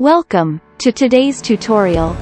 Welcome to today's tutorial.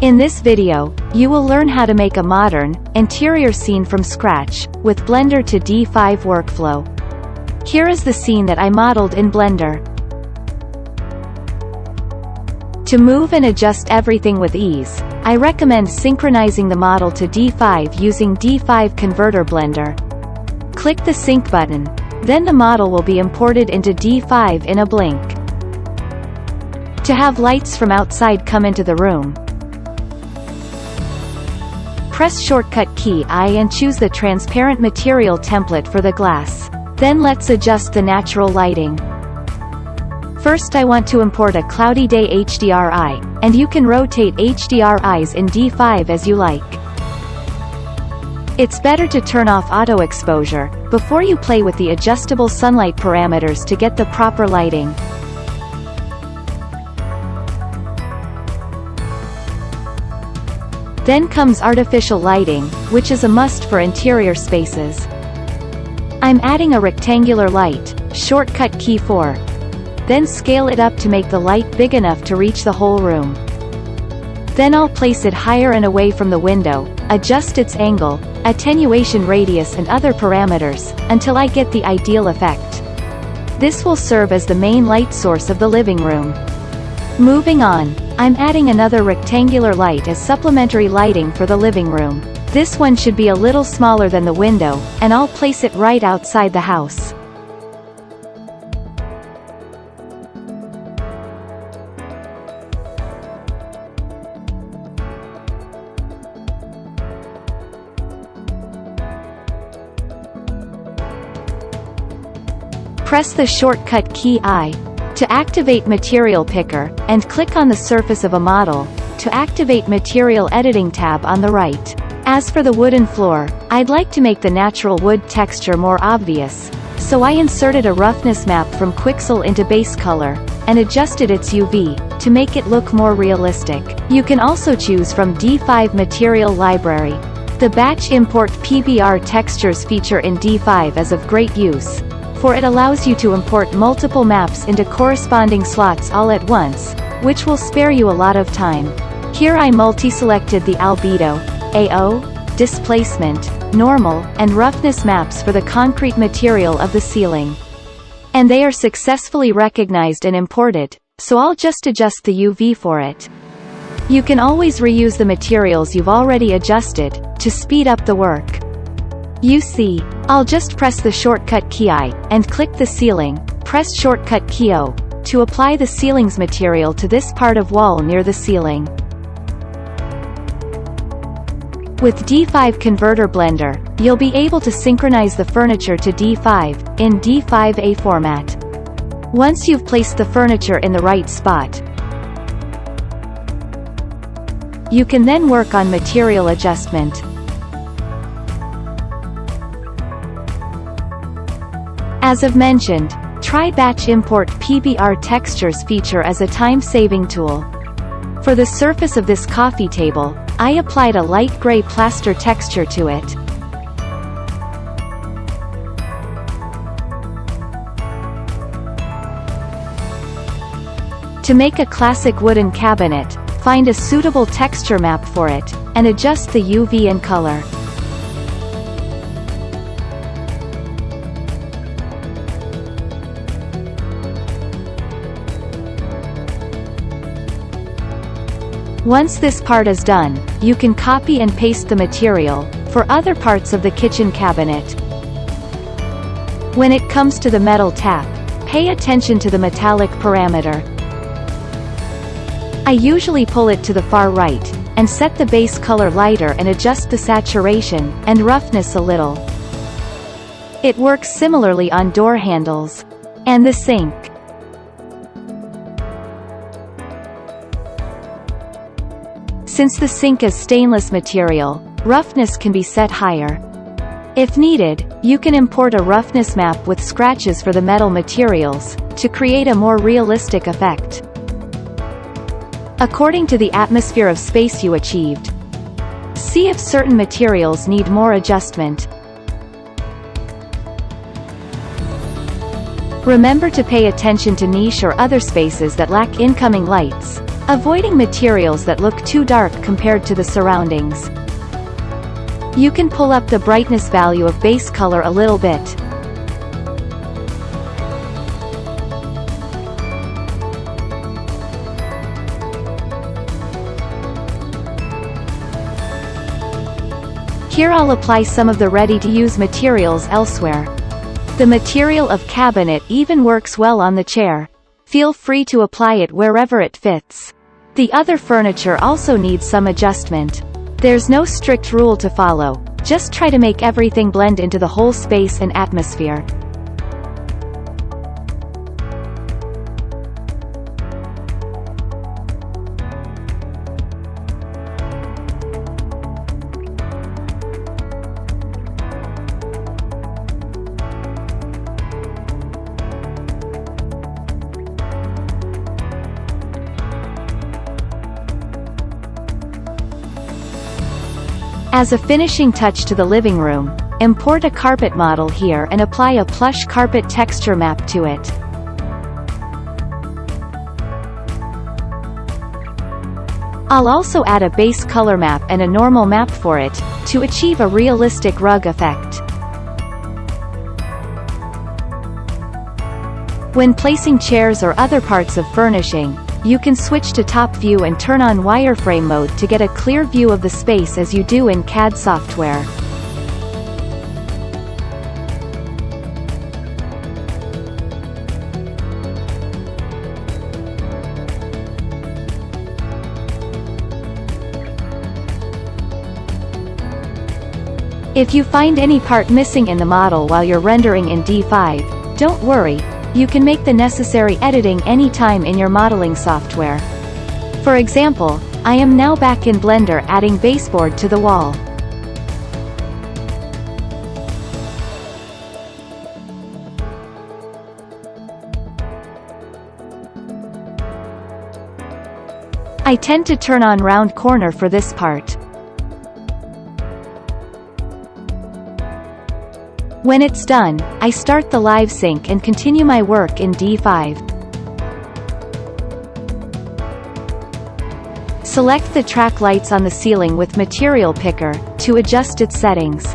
In this video, you will learn how to make a modern, interior scene from scratch, with Blender to D5 workflow. Here is the scene that I modeled in Blender. To move and adjust everything with ease, I recommend synchronizing the model to D5 using D5 Converter Blender. Click the Sync button, then the model will be imported into D5 in a blink. To have lights from outside come into the room, press shortcut key I and choose the transparent material template for the glass. Then let's adjust the natural lighting. First I want to import a cloudy day HDRI, and you can rotate HDRIs in D5 as you like. It's better to turn off auto exposure, before you play with the adjustable sunlight parameters to get the proper lighting. Then comes artificial lighting, which is a must for interior spaces. I'm adding a rectangular light, shortcut key 4. Then scale it up to make the light big enough to reach the whole room. Then I'll place it higher and away from the window, adjust its angle, attenuation radius and other parameters, until I get the ideal effect. This will serve as the main light source of the living room. Moving on, I'm adding another rectangular light as supplementary lighting for the living room. This one should be a little smaller than the window, and I'll place it right outside the house. Press the shortcut key I, to activate Material Picker, and click on the surface of a model, to activate Material Editing tab on the right. As for the wooden floor, I'd like to make the natural wood texture more obvious, so I inserted a roughness map from Quixel into base color, and adjusted its UV, to make it look more realistic. You can also choose from D5 Material Library. The Batch Import PBR Textures feature in D5 is of great use, for it allows you to import multiple maps into corresponding slots all at once, which will spare you a lot of time. Here I multi-selected the albedo, AO, displacement, normal, and roughness maps for the concrete material of the ceiling. And they are successfully recognized and imported, so I'll just adjust the UV for it. You can always reuse the materials you've already adjusted, to speed up the work. You see, I'll just press the shortcut key I, and click the ceiling, press shortcut key O, to apply the ceiling's material to this part of wall near the ceiling. With D5 Converter Blender, you'll be able to synchronize the furniture to D5, in D5A format. Once you've placed the furniture in the right spot, you can then work on material adjustment. As of mentioned, try Batch Import PBR Textures feature as a time-saving tool. For the surface of this coffee table, I applied a light gray plaster texture to it. To make a classic wooden cabinet, find a suitable texture map for it, and adjust the UV and color. Once this part is done, you can copy and paste the material, for other parts of the kitchen cabinet. When it comes to the metal tap, pay attention to the metallic parameter. I usually pull it to the far right, and set the base color lighter and adjust the saturation, and roughness a little. It works similarly on door handles. And the sink. Since the sink is stainless material, roughness can be set higher. If needed, you can import a roughness map with scratches for the metal materials, to create a more realistic effect. According to the atmosphere of space you achieved, see if certain materials need more adjustment. Remember to pay attention to niche or other spaces that lack incoming lights, avoiding materials that look too dark compared to the surroundings. You can pull up the brightness value of base color a little bit. Here I'll apply some of the ready-to-use materials elsewhere. The material of cabinet even works well on the chair. Feel free to apply it wherever it fits. The other furniture also needs some adjustment. There's no strict rule to follow, just try to make everything blend into the whole space and atmosphere. As a finishing touch to the living room, import a carpet model here and apply a plush carpet texture map to it. I'll also add a base color map and a normal map for it, to achieve a realistic rug effect. When placing chairs or other parts of furnishing, you can switch to top view and turn on wireframe mode to get a clear view of the space as you do in CAD software. If you find any part missing in the model while you're rendering in D5, don't worry, you can make the necessary editing anytime in your modeling software. For example, I am now back in Blender adding baseboard to the wall. I tend to turn on round corner for this part. When it's done, I start the live sync and continue my work in D5. Select the track lights on the ceiling with Material Picker, to adjust its settings.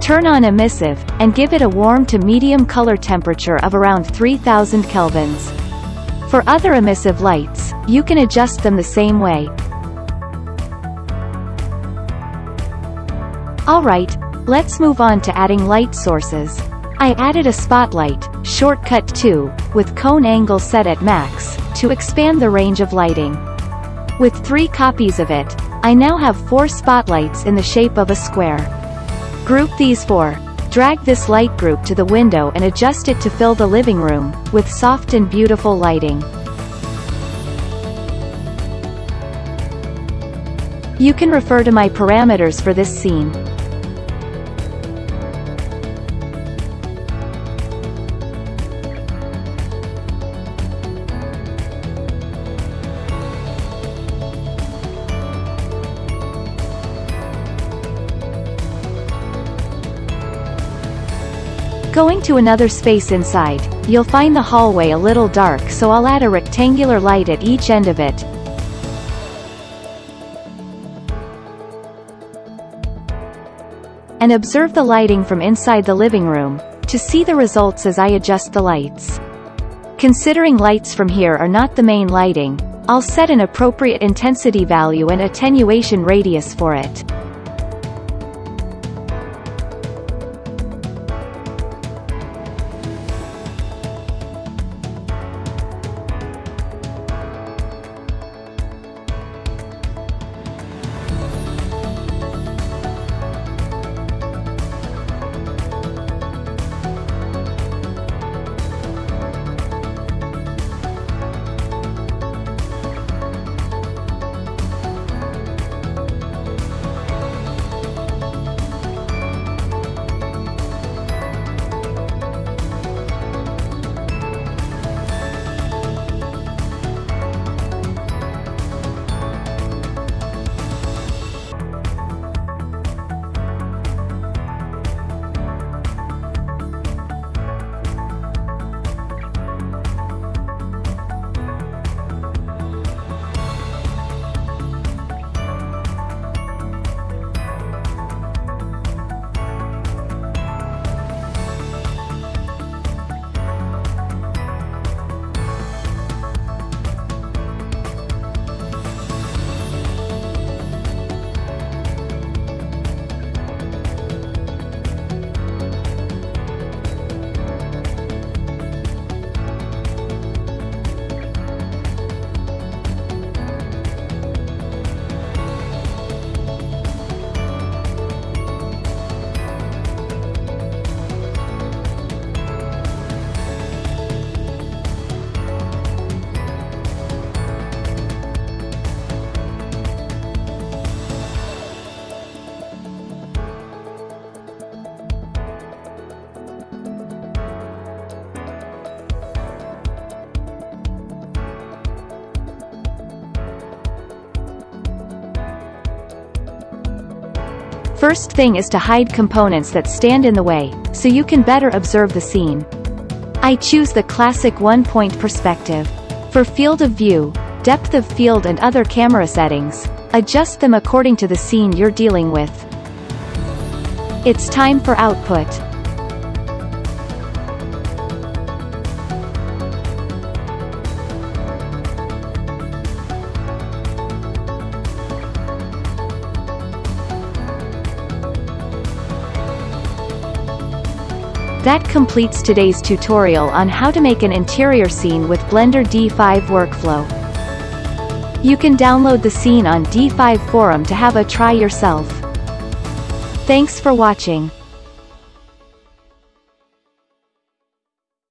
Turn on emissive, and give it a warm to medium color temperature of around 3000 kelvins. For other emissive lights, you can adjust them the same way. Alright, Let's move on to adding light sources. I added a spotlight, shortcut 2, with cone angle set at max, to expand the range of lighting. With three copies of it, I now have four spotlights in the shape of a square. Group these four. Drag this light group to the window and adjust it to fill the living room, with soft and beautiful lighting. You can refer to my parameters for this scene. Going to another space inside, you'll find the hallway a little dark so I'll add a rectangular light at each end of it. And observe the lighting from inside the living room, to see the results as I adjust the lights. Considering lights from here are not the main lighting, I'll set an appropriate intensity value and attenuation radius for it. First thing is to hide components that stand in the way, so you can better observe the scene. I choose the classic one-point perspective. For field of view, depth of field and other camera settings, adjust them according to the scene you're dealing with. It's time for output. That completes today's tutorial on how to make an interior scene with Blender D5 workflow. You can download the scene on D5 forum to have a try yourself. Thanks for watching.